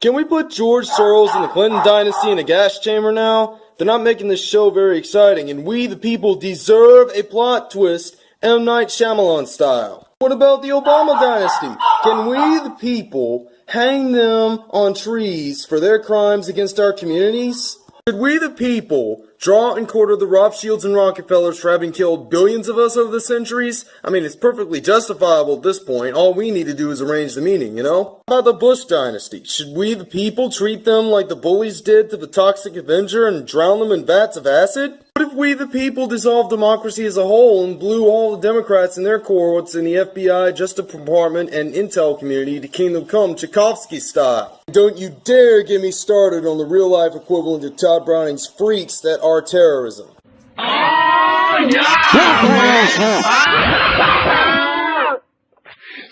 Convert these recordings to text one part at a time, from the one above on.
Can we put George Soros and the Clinton dynasty in a gas chamber now? They're not making this show very exciting, and we, the people, deserve a plot twist M. Night Shyamalan style. What about the Obama dynasty? Can we, the people, hang them on trees for their crimes against our communities? Should we, the people, draw and quarter the Rothschilds and Rockefellers for having killed billions of us over the centuries? I mean, it's perfectly justifiable at this point. All we need to do is arrange the meeting, you know? How about the Bush dynasty? Should we, the people, treat them like the bullies did to the Toxic Avenger and drown them in vats of acid? What if we, the people, dissolved democracy as a whole and blew all the Democrats and their cohorts in the FBI, Justice Department, and Intel community to Kingdom Come Tchaikovsky style? Don't you dare get me started on the real life equivalent of Tod Browning's freaks that are terrorism. Oh, yeah!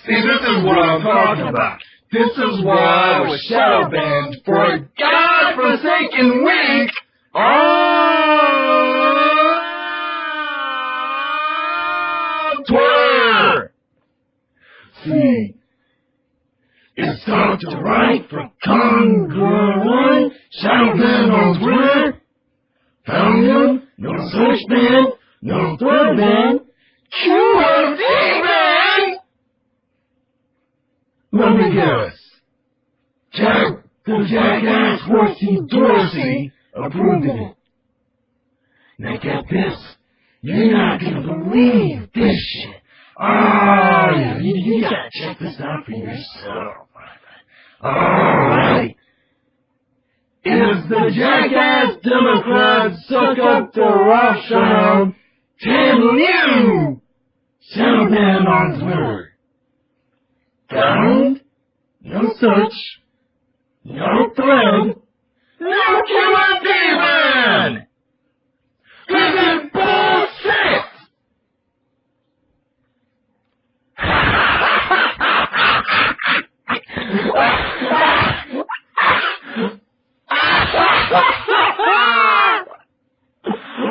See, this is what I'm talking about. This is why I was shadow banned for a godforsaken week on Twitter. See, it's Dr. Right for Congruent, shadow banned on Twitter. Found no search ban, no thread ban, QRT ban! Let me guess. Jack, the jackass Horsey Dorsey approved it. Now get this. You're not gonna believe this shit. Oh, you, you gotta check this out for yourself. Alright. Is the jackass Democrats suck up to Rothschild Tim Liu? Shadowman on Twitter. Found? No search. No thread. No killer demon is bullshit!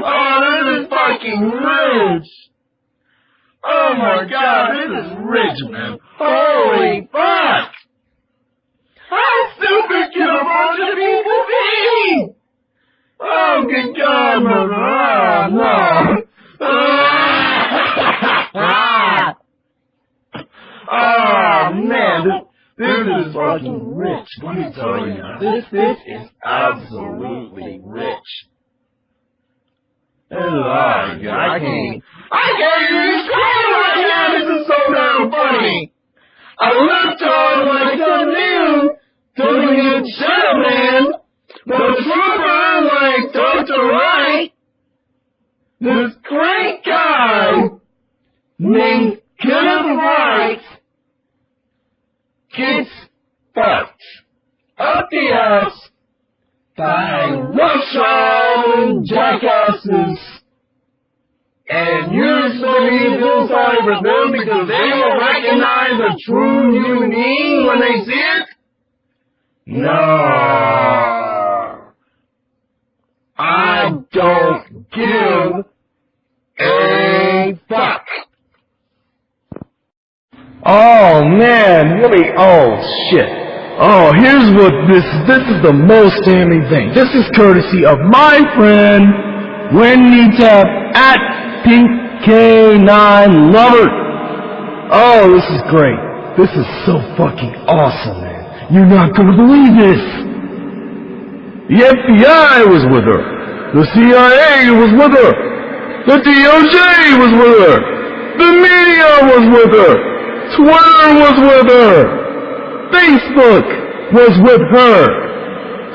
oh, this is fucking rich! Oh my god, this is rich, man. Holy fuck! How stupid can a bunch of people be? Oh, good God, mother. Ah, no. Ah, oh, man, this, this is fucking rich. Let me tell you, this, this is absolutely rich. Oh, I can't, I can't even explain right now. This is so damn funny. I looked on like some new doing a shadow man, but a trooper like Dr. Wright, this great guy named Kenneth Wright gets fucked up the ass by Russian jackasses. And supposed to feel sorry for them because they will recognize a true human being when they see it? No. I don't give a fuck. Oh man, really? Oh shit. Oh, here's what this, this is the most damning thing. This is courtesy of my friend, Wendy Tap at Pink K9 Lover. Oh, this is great. This is so fucking awesome, man. You're not gonna believe this. The FBI was with her. The CIA was with her. The DOJ was with her. The media was with her. Twitter was with her. Facebook was with her.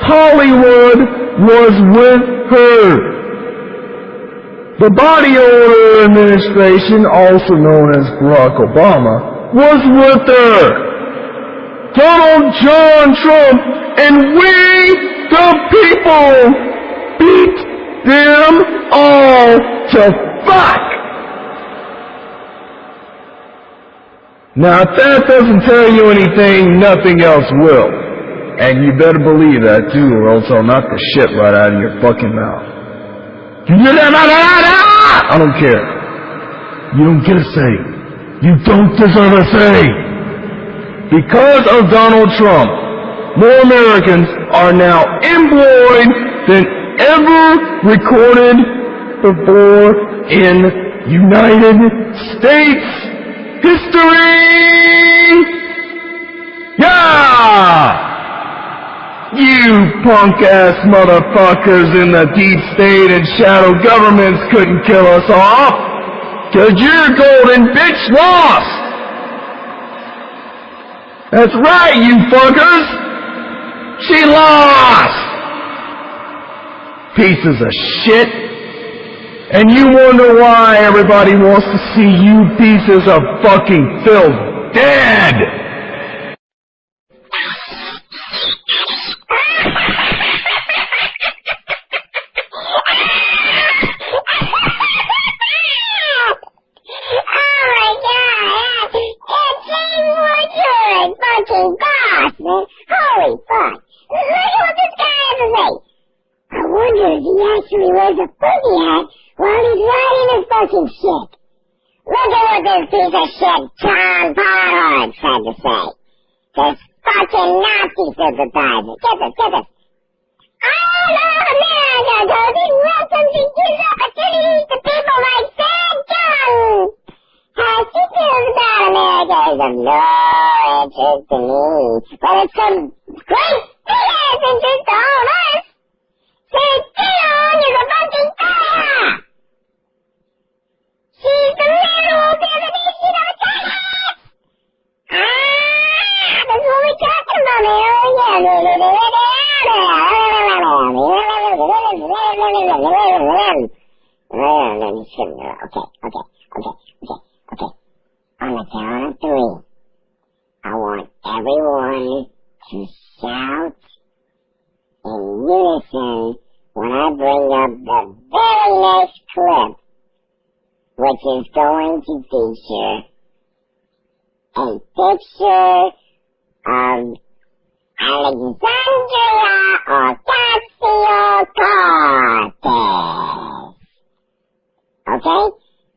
Hollywood was with her. The body odor administration, also known as Barack Obama, was with her. Donald John Trump and we, the people, beat them all to fuck. Now if that doesn't tell you anything, nothing else will. And you better believe that too, or else I'll knock the shit right out of your fucking mouth. That? Ah! I don't care. You don't get a say. You don't deserve a thing. Because of Donald Trump, more Americans are now employed than ever recorded before in United States history! Yeah! You punk-ass motherfuckers in the deep state and shadow governments couldn't kill us off! Cause your golden bitch lost! That's right, you fuckers! She lost! Pieces of shit! And you wonder why everybody wants to see you pieces of fucking filth dead! Oh fucking boss. Holy fuck. Look at what this guy has to say. I wonder if he actually wears a hat while he's riding his fucking shit. Look at what this piece of shit John Pollard had to say. This fucking Nazi sympathizer. Get this, get this. All America does is welcomes and gives opportunities to people like Sam Jones. How she feels about America is of no interest to me, but it's some great big ass interest to all of us. Count of three, I want everyone to shout in unison when I bring up the very next clip, which is going to feature a picture of Alexandria Ocasio-Cortez. Okay?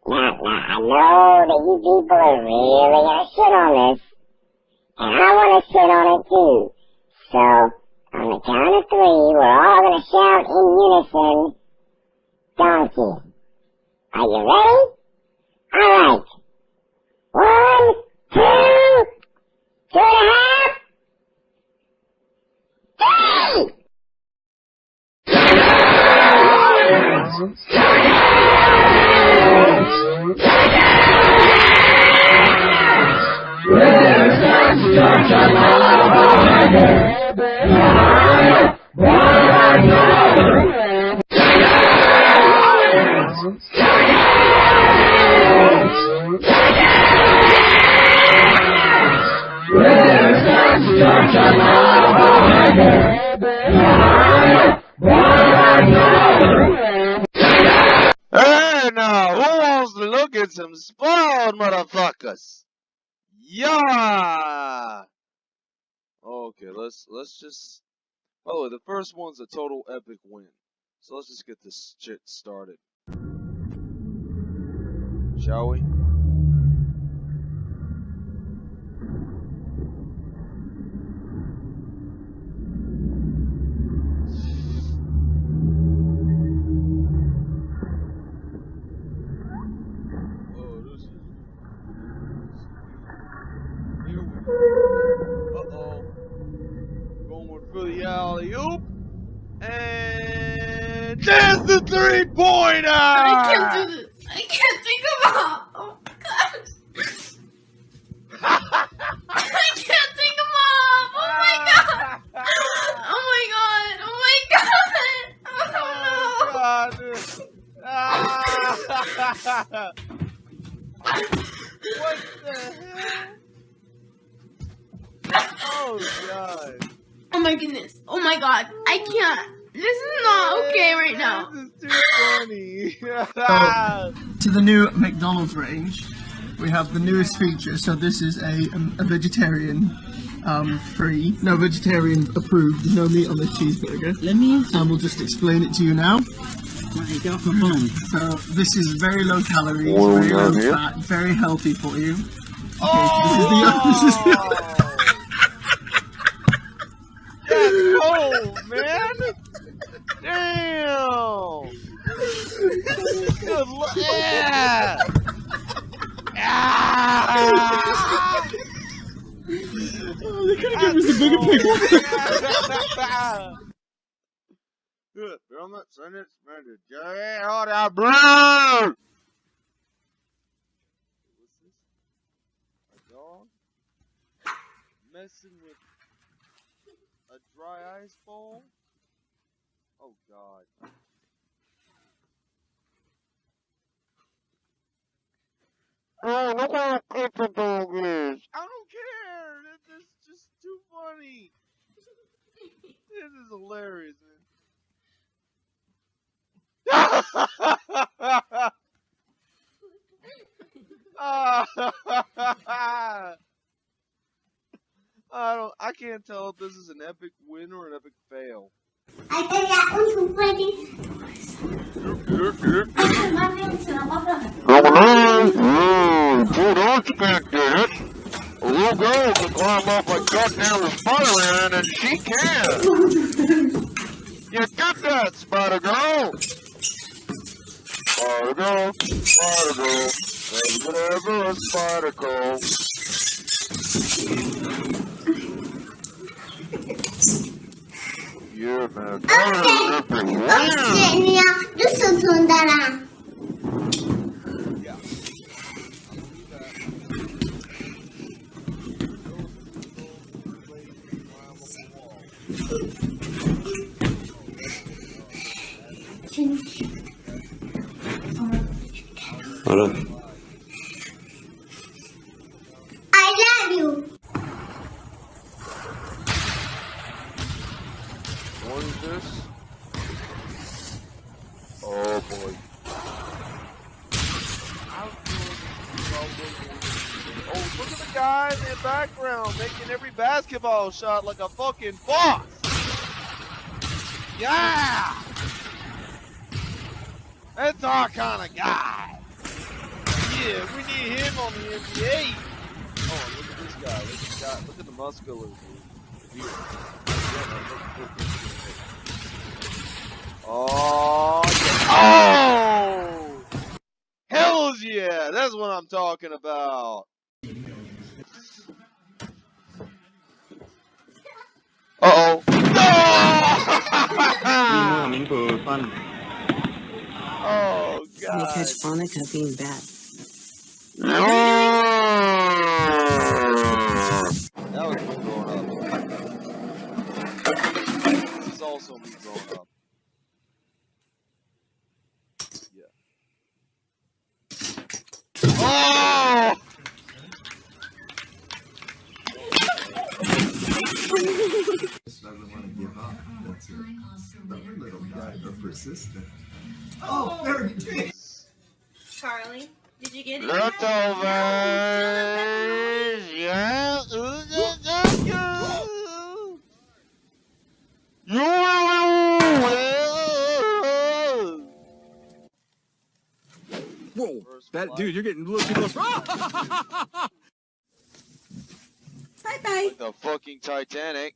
Now, now, I know that you people are really gonna shit on this, and I wanna shit on it too. So, count of three, we're all gonna shout in unison, donkey. Are you ready? Alright. One, two, two and a half, Hey now, who Uh, some spoiled motherfuckers? Yeah. Okay, let's let's just. Oh, the first one's a total epic win. So let's just get this shit started. Shall we? The three pointer! I can't do this. I can't think about. New McDonald's range, we have the newest feature. So this is a, um, a vegetarian um, free, no vegetarian approved, no meat on this cheeseburger. Let me. And we'll just explain it to you now. So this is very low calories, What very low got here? fat, very healthy for you. Okay, this is the this is the Oh man! Damn! Good luck! Yeah! Ah! Oh, they could have given us a bigger picture. Good. Film it, send it, send it. Jerry, hold out, blue! What's this? A dog? Messing with a dry ice bowl? Oh god. Oh, look how cute the dog is. I don't care. This is just too funny. This is hilarious. I don't. I can't tell if this is an epic win or an epic fail. Ahí tenía un chupete. Más bien se la pasa. Dude, don't expect it. A little girl can climb up like goddamn the Spider-Man, and she can. You get that, Spider Girl. Spider Girl, Girl, never ever a Spider Girl. Yeah, man. That is epic. Shot like a fucking boss. Yeah! That's our kind of guy. Yeah, we need him on the NBA. Oh, look at this guy. Look at this guy. Look at the muscular dude. Oh, yeah. oh! Hells yeah! That's what I'm talking about. Uh oh. oh You god. catch Monica being bad. That was me growing up. This is also me growing up. Doesn't want to give up. That's it. Stubborn little guy, but persistent. Oh, oh, Charlie, did you get it? Leftovers! Yeah! Whoa, that dude, you're getting a little too close. Bye bye. Like the fucking Titanic.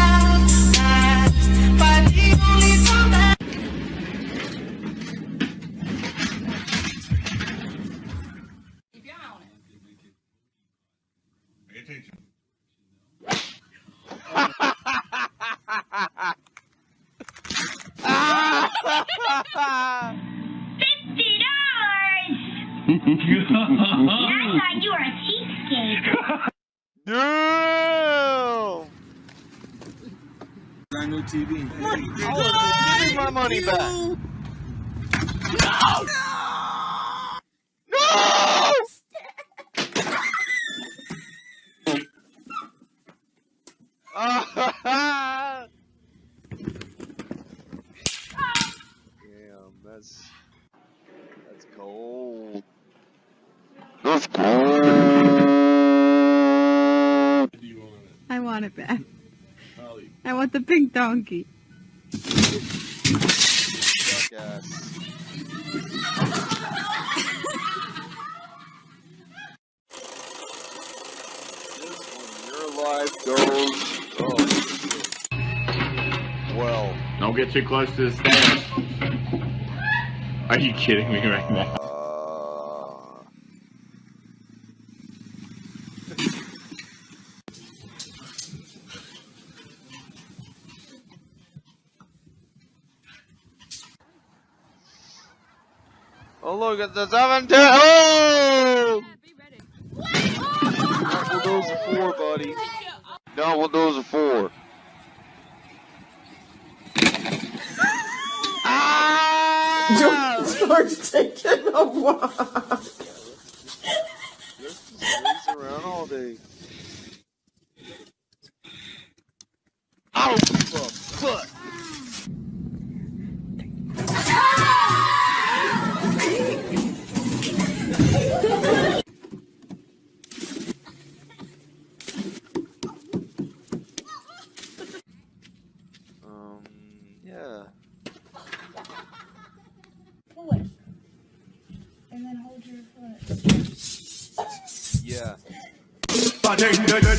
I want it. I want the pink donkey. Well. Don't get too close to the stairs. Are you kidding me right now? Oh look at the seventeen! Oh! Not Windows are four, buddy. Not Windows are four. George taking a walk. Just lays around all day. Ow! the butt. Um, yeah. Foot. And then hold your foot. Yeah.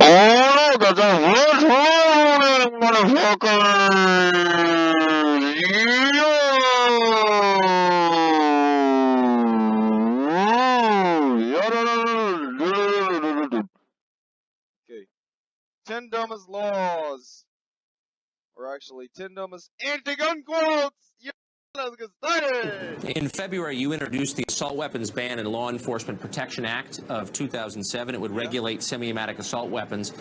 Oh, look at the first one, motherfuckers! Okay. Ten dumbest laws. Or actually, ten dumbest anti-gun quotes! Yeah, let's get started! In February, you introduced the Assault Weapons Ban and Law Enforcement Protection Act of 2007. It would regulate semi-automatic assault weapons,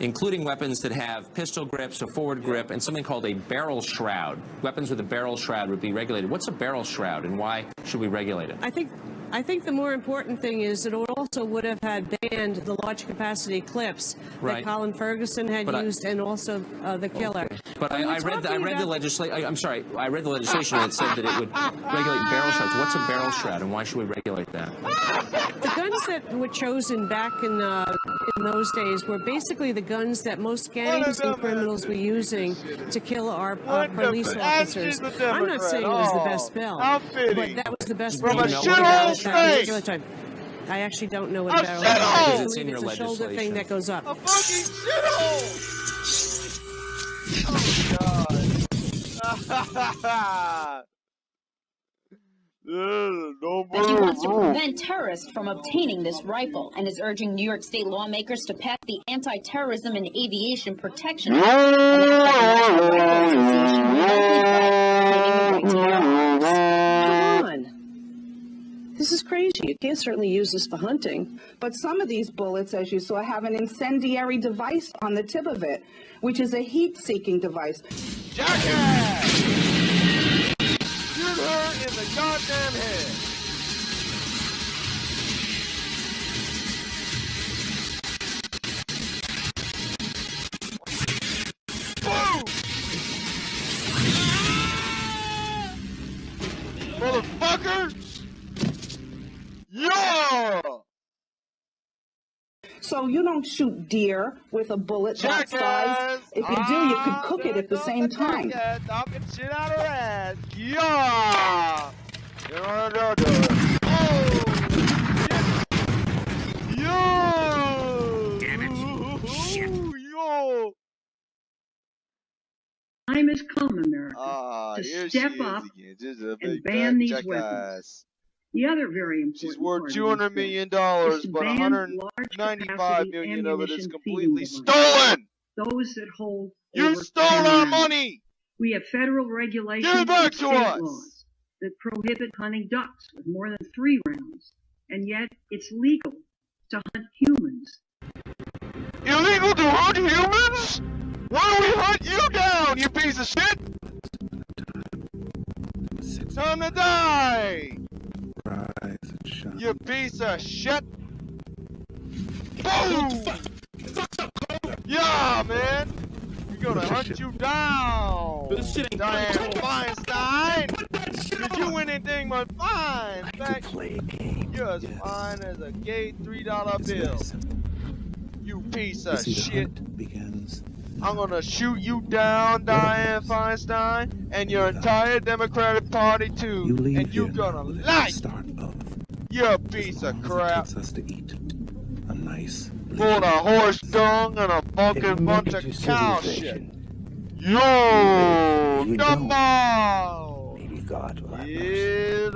including weapons that have pistol grips, a forward grip, and something called a barrel shroud. Weapons with a barrel shroud would be regulated. What's a barrel shroud, and why should we regulate it? I think I think the more important thing is that it also would have had banned the large capacity clips Right. that Colin Ferguson had But I- used and also uh, the killer. But When I, I read the, I read the legislation. I'm sorry, I read the legislation that said that it would regulate barrel shrouds. What's a barrel shroud, and why should we regulate that? The guns that were chosen back in uh, in those days were basically the guns that most gangs and criminals were using to kill our, our police officers. I'm not saying it was the best bill, but that was the best From bill a at that shithole particular space. time. I actually don't know what A a barrel shithole! is. I It's in believe your it's a shoulder thing that goes up. A fucking shithole! Oh god! no that he wants to prevent terrorists from obtaining this rifle and is urging New York state lawmakers to pass the Anti-Terrorism and Aviation Protection Act, an act that the National Rifle Association will likely ban, claiming the right to bear arms. Come on. This is crazy. You can't certainly use this for hunting. But some of these bullets, as you saw, have an incendiary device on the tip of it, which is a heat-seeking device. Jackass! Shoot her in the goddamn head! So you don't shoot deer with a bullet that size. If you do, you could cook it at the same time. Yeah, talking shit out her ass. Yeah! You know what I'm doing? Oh! Damn it! Shit! Yo! time has come, America, Ah, to step up again. And ban these jackass. weapons. The other very important She's worth two hundred million dollars, but one hundred ninety-five capacity of it is completely stolen. Those that hold You stole our money. We have federal regulations and state us. laws that prohibit hunting ducks with more than three rounds, and yet it's legal to hunt humans. Illegal to hunt humans? Why don't we hunt you down, you piece of shit? It's Time to die! You piece of shit! Boom! Yeah, man! We're gonna hunt you down! Dianne Feinstein! Did you win anything but fine? In fact, you're as fine as a gay $3 bill. You piece of shit. I'm gonna shoot you down, Dianne Feinstein, and your entire Democratic Party too. You and you're gonna with like start you piece of crap. It us to eat a nice. Full of horse dung and a fucking bunch of cow shit. Yo, you come on. Maybe God will have mercy.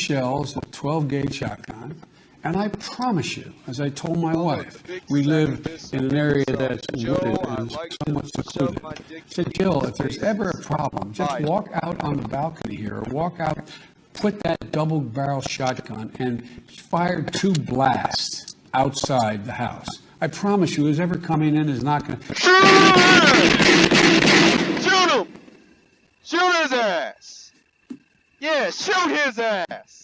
Shells, 12 gauge shotgun. And I promise you, as I told my wife, we live in an area that's wooded and somewhat secluded. I said, Jill, if there's ever a problem, just walk out on the balcony here or walk out, put that double barrel shotgun and fire two blasts outside the house. I promise you, who's ever coming in is not going to. Shoot him! Shoot his ass! Yeah, shoot his ass!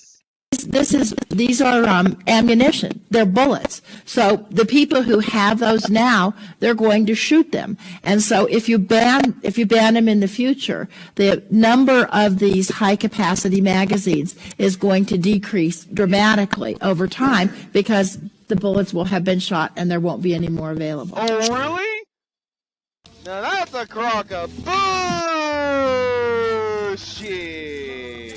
This is these are um, ammunition. They're bullets. So the people who have those now, they're going to shoot them. And so if you ban if you ban them in the future, the number of these high capacity magazines is going to decrease dramatically over time because the bullets will have been shot and there won't be any more available. Oh, really? Now that's a crock of bullshit!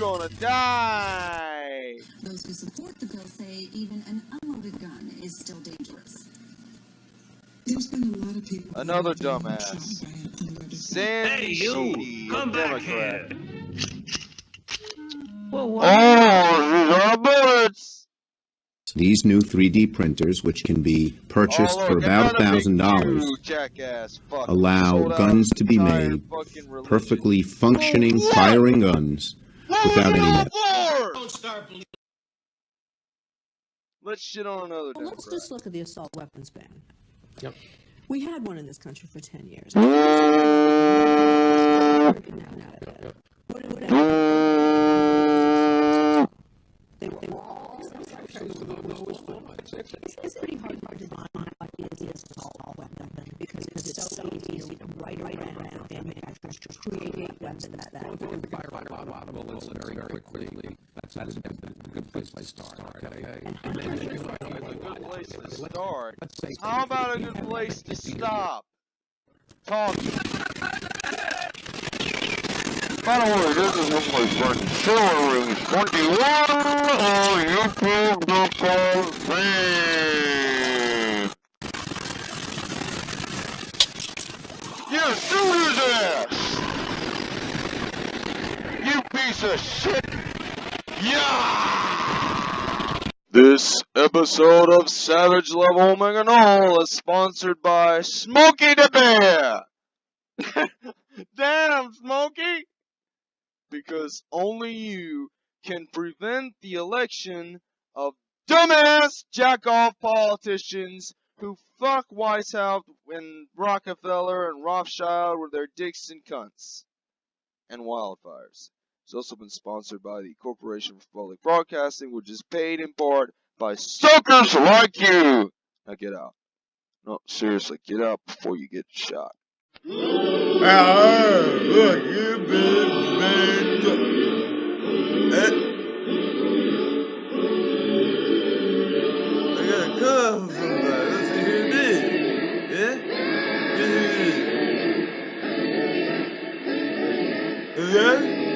Gonna die! Those who support the bill say even an unloaded gun is still dangerous. There's been a lot of people. Another dumbass. Sandy Hey, you, Sheedy, a come back Democrat. Well, Oh, these are bullets! These new 3D printers, which can be purchased Oh, for about another big $1,000, you, jackass fuck. allow guns to be made, fucking religion. perfectly functioning firing guns, without any net. Let's shit on another Well, let's just look at the assault weapons ban. Yep. We had one in this country for 10 years. They were, all it's pretty hard to define what is the assault weapon because it's so easy to write around manufacturers to create weapons that that a lot of bullets very, very quickly. That's, that's a good, a good place to start. Okay. And then A good place to start. How about a good place to stop? Talking. By the way, this is one of my friends, Hillary 21 on YouTube.com fan. Yeah, shoot his ass! You piece of shit! Yeah! This episode of Savage Level Omega Null is sponsored by Smokey the Bear! Damn, Smokey! Because only you can prevent the election of dumbass jack-off politicians who fuck Weishaupt and Rockefeller and Rothschild with their dicks and cunts. And wildfires. It's also been sponsored by the Corporation for Public Broadcasting, which is paid in part by suckers like you! Now get out. No, seriously, get out before you get shot. Look, is. Yeah?